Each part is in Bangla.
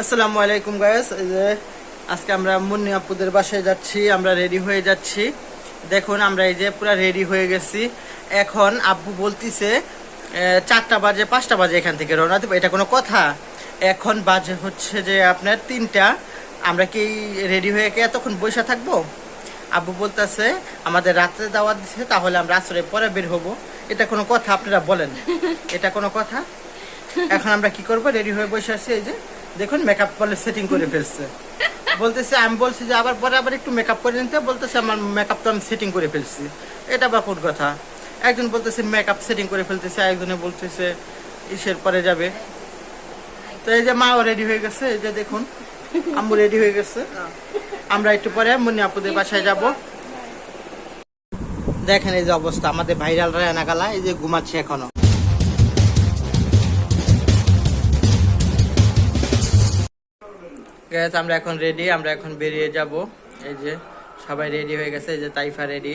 আসসালামু আলাইকুম গায়েস যে আজকে আমরা মুন্নি আপুদের বাসায় যাচ্ছি আমরা রেডি হয়ে যাচ্ছি। দেখুন আমরা এই যে পুরো রেডি হয়ে গেছি। এখন আব্বু বলতিছে চারটা বাজে পাঁচটা বাজে এখান থেকে রওনা দেবো। এটা কোনো কথা। এখন বাজে হচ্ছে যে আপনার তিনটা। আমরা কি রেডি হয়ে কি এতক্ষণ বসে থাকব? আব্বু বলতেছে আমাদের রাত্রে দাওয়াত দিচ্ছে তাহলে আমরা আসরে পরে বের হব। এটা কোনো কথা আপনারা বলেন। এটা কোনো কথা? এখন আমরা কি করব? রেডি হয়ে বসে আছি এই যে। দেখুন মেকআপ বলে সেটিং করে ফেলছে। বলতেছে, আমি বলছি যে, আবার পরে আবার একটু মেকআপ করে নিতে। বলতেছে, আমার মেকআপ তো আমি সেটিং করে ফেলছি। এটা বা কোন কথা? একজন বলতেছে মেকআপ সেটিং করে ফেলতেছে একজনে বলতেছে, ইসের পরে যাবে। তো এই যে মাও রেডি হয়ে গেছে। এই যে দেখুন, আম্মু রেডি হয়ে গেছে। আমরা একটু পরে মুন্নি আপুদের বাসায় যাব। দেখেন এই যে অবস্থা, আমাদের ভাইরাল রায়না গালা, এই যে ঘুমাচ্ছে এখনও। গ্যাস আমরা এখন রেডি আমরা এখন বেরিয়ে যাব। এই যে সবাই রেডি হয়ে গেছে এই যে তাইফা রেডি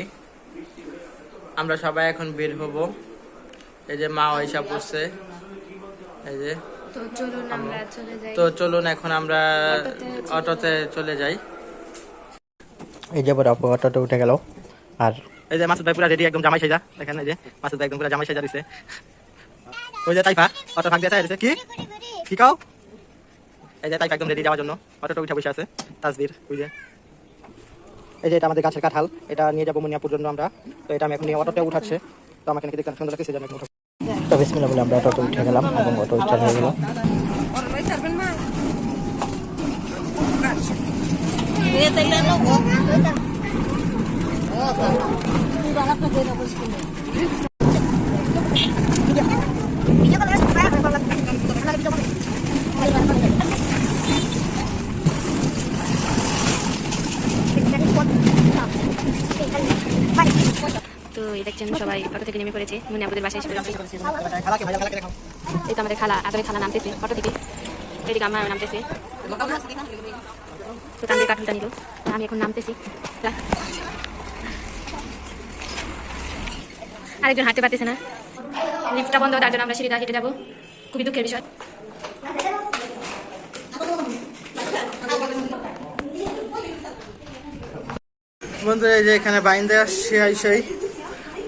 আমরা সবাই এখন বের হব। এই যে মা ওইসা পড়ছে এই যে তো চলুন আমরা চলে যাই। তো চলুন এখন আমরা অটোতে চলে যাই। এই যে বড় অটোতে উঠে গেল। আর এই যে মাসুদ ভাই পুরো রেডি একদম জামাই সাজা। দেখেন এই যে মাসুদ ভাই একদম পুরো জামাই সাজা দিছে। ওই যে তাইফা অটো ভাগ দিয়ে কি? কি কাও? এই যে তাইফা একদম রেডি যাওয়ার জন্য। অটোটা উঠে বসে আছে। তাসবির ওই এই যে এটা আমাদের গাছের কাঁঠাল। এটা নিয়ে যাব মনিয়াপুর জন্য আমরা। তো এটা আমি এখন নিয়ে অটোতে উঠাচ্ছে। তো আমাকে নাকি দেখতে সুন্দর লাগছে যে আমি এখন। তো বিসমিল্লাহ বলে আমরা অটোতে উঠে গেলাম এবং অটো স্টার্ট হয়ে গেল। তো এই দেখছেন সবাই অটো থেকে নেমে পড়েছে। মনে আপনাদের বাসায় এসে এই তো আমাদের খালা আদরে খালা নামতেছে অটো থেকে। এদিকে আমার নামতেছে। তো তাদের কাঠুলটা নিল। আমি এখন নামতেছি। আরেকজন হাঁটতে পারতেছে না। লিফটটা বন্ধ, তার জন্য আমরা সিঁড়িটা হেঁটে যাব। খুবই দুঃখের বিষয়। বন্ধুরা এই যে এখানে বাইন্দে আসছে, আইসাই।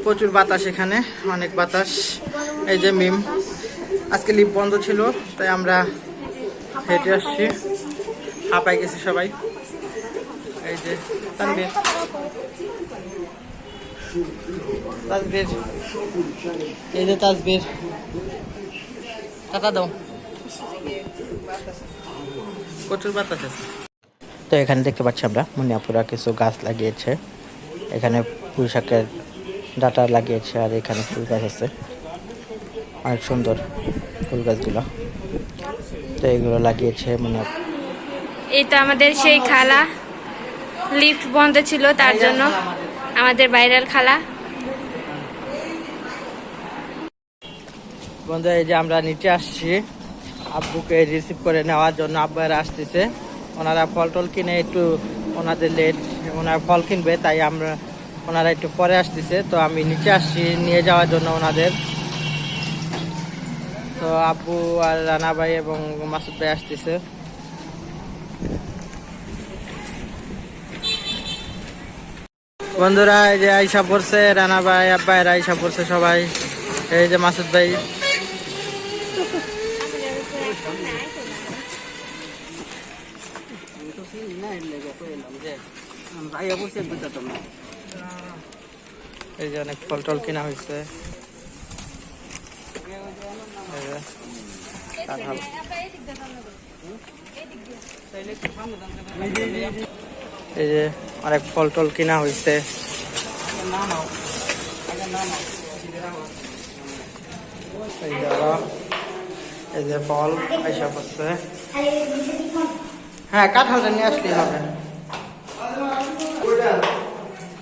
প্রচুর বাতাস এখানে, অনেক বাতাস। এই যে মিম, আজকে লিপ বন্ধ ছিল, তাই আমরা হেঁটে আসছি। হাঁপাই গেছি সবাই। এই যে তানবীর এই যে তাসবির টাকা দাও। প্রচুর বাতাস আছে। তো এখানে দেখতে পাচ্ছি আমরা, মুনিয়াপুরা কিছু গাছ লাগিয়েছে। এখানে পুঁই শাকের ডাটা লাগিয়েছে আর এখানে ফুল গাছ আছে। অনেক সুন্দর ফুল গাছগুলো। তো এগুলো লাগিয়েছে মুনিয়া এই তো আমাদের সেই খালা। লিফট বন্ধ ছিল তার জন্য আমাদের বাইরের খালা। বন্ধু এই যে আমরা নিচে আসছি। আব্বুকে রিসিভ করে নেওয়ার জন্য আব্বারা আসতেছে। ওনারা ফল টল কিনে একটু ওনাদের লেট ওনারা ফল কিনবে তাই আমরা ওনারা একটু পরে আসতেছে, তো আমি নিচে আসছি, নিয়ে যাওয়ার জন্য ওনাদের। তো আব্বু আর রানা ভাই এবং মাসুদ ভাই আসতেছে। বন্ধুরা, এই যে আইসা পড়ছে, রানা ভাই, আব্বা এরা আইসা পড়ছে সবাই। এই যে মাসুদ ভাই। এই যে অনেক ফল টল কিনা হয়েছে এই যে অনেক ফল টল কিনা হয়েছে এই যে ফল আইসা করছে হ্যাঁ কাঁঠালটা নিয়ে আসলেই হবে।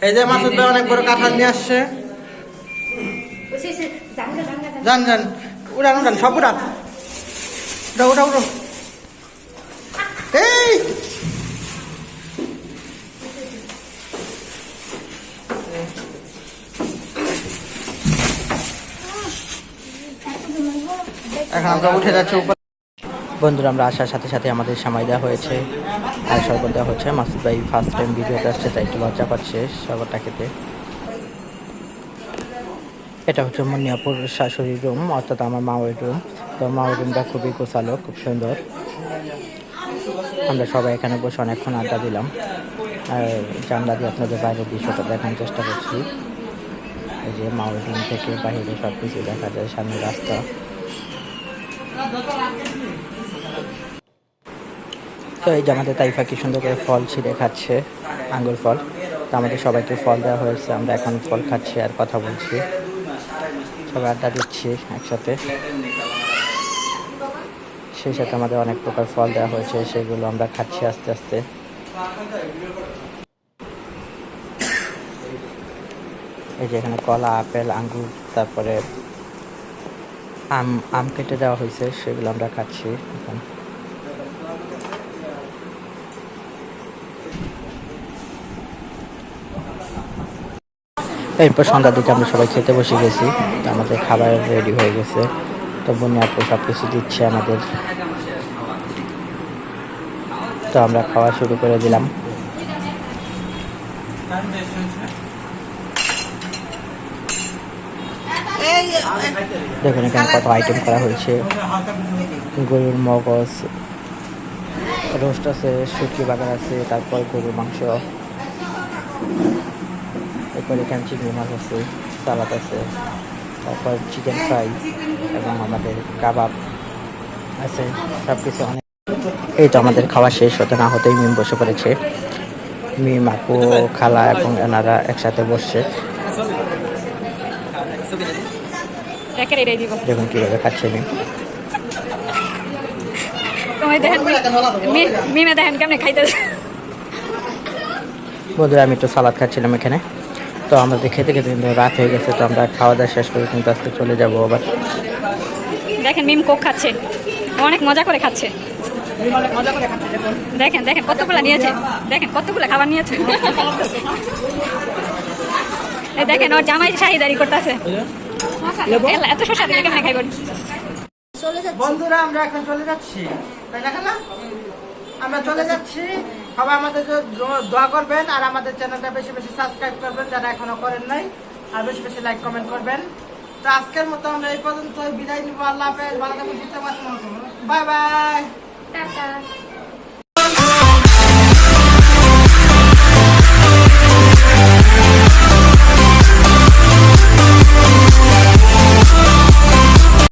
এই যে মাসুদ ভাই অনেক বড় কাঁঠাল নিয়ে আসছে। যান যান, উড়ান উড়ান, সব উড়ান। উঠা উঠা, উঠো। এই! এখন আমরা উঠে যাচ্ছি বন্ধুরা, আমরা আসার সাথে সাথে আমাদের সময় দেওয়া হয়েছে। আর শরবত দেওয়া হচ্ছে। মাসুদ ভাই ফার্স্ট টাইম ভিডিওতে আসছে, তাই একটু লজ্জা পাচ্ছে শরবতটা খেতে। এটা হচ্ছে মনিয়াপুর শাশুড়ির রুম অর্থাৎ আমার মাওয়ের রুম তো মাওয়ের রুমটা খুবই গোছালো, খুব সুন্দর। আমরা সবাই এখানে বসে অনেকক্ষণ আড্ডা দিলাম। আর জানলা দিয়ে আপনাদের বাইরের দৃশ্যটা দেখানোর চেষ্টা করছি। এই যে মাওয়ের রুম থেকে বাইরে সব কিছু দেখা যায়, সামনে রাস্তা। তো এই আমাদের তাইফা কি সুন্দর করে ফল ছিঁড়ে খাচ্ছে, আঙ্গুর ফল। তো আমাদের সবাইকে ফল দেওয়া হয়েছে, আমরা এখন ফল খাচ্ছি আর কথা বলছি। সবাই আড্ডা দিচ্ছি একসাথে। সেই সাথে আমাদের অনেক প্রকার ফল দেওয়া হয়েছে, সেগুলো আমরা খাচ্ছি আস্তে আস্তে। এই যে এখানে কলা, আপেল, আঙ্গুর, তারপরে আম আম কেটে দেওয়া হয়েছে, সেগুলো আমরা খাচ্ছি এখন। এরপর সন্ধ্যার দিকে আমরা সবাই খেতে বসে গেছি। আমাদের খাবার রেডি হয়ে গেছে। তো বন্যা আপু সব কিছু দিচ্ছে আমাদের। তো আমরা খাওয়া শুরু করে দিলাম। দেখুন এখানে কত আইটেম করা হয়েছে। গরুর মগজ, রোস্ট আছে, শুটকি বাগান আছে, তারপর গরুর মাংস। এরপর এখানে চিংড়ি মাছ আছে সালাদ আছে তারপর চিকেন ফ্রাই এবং আমাদের কাবাব আছে সব কিছু অনেক। এই তো আমাদের খাওয়া শেষ হতে না হতেই মিম বসে পড়েছে। মিম আপু খালা এবং এনারা একসাথে বসছে। দেখুন কীভাবে খাচ্ছে মিম। বন্ধুরা আমি একটু সালাদ খাচ্ছিলাম এখানে। তো আমাদের খেতে খেতে কিন্তু রাত হয়ে গেছে তো আমরা খাওয়া দাওয়া শেষ করে কিন্তু আজকে চলে যাব আবার। দেখেন মিম কোক খাচ্ছে। অনেক মজা করে খাচ্ছে। দেখেন দেখেন কতগুলা নিয়েছে। দেখেন কতগুলা খাবার নিয়েছে। দেখেন ওর জামাই শাহিদারি করতেছে। এত শসা দিলে কেমনে খাইব? বন্ধুরা আমরা এখন চলে যাচ্ছি। তাই না? আমরা চলে যাচ্ছি। সবাই আমাদের দোয়া করবেন আর আমাদের চ্যানেলটা বেশি বেশি সাবস্ক্রাইব করবেন যারা এখনও করেন নাই, আর বেশি বেশি লাইক কমেন্ট করবেন। তো আজকের মতো আমরা এই পর্যন্ত বিদায় নিব। আল্লাহ হাফেজ। ভালো থাকুন। Bye bye. টাটা।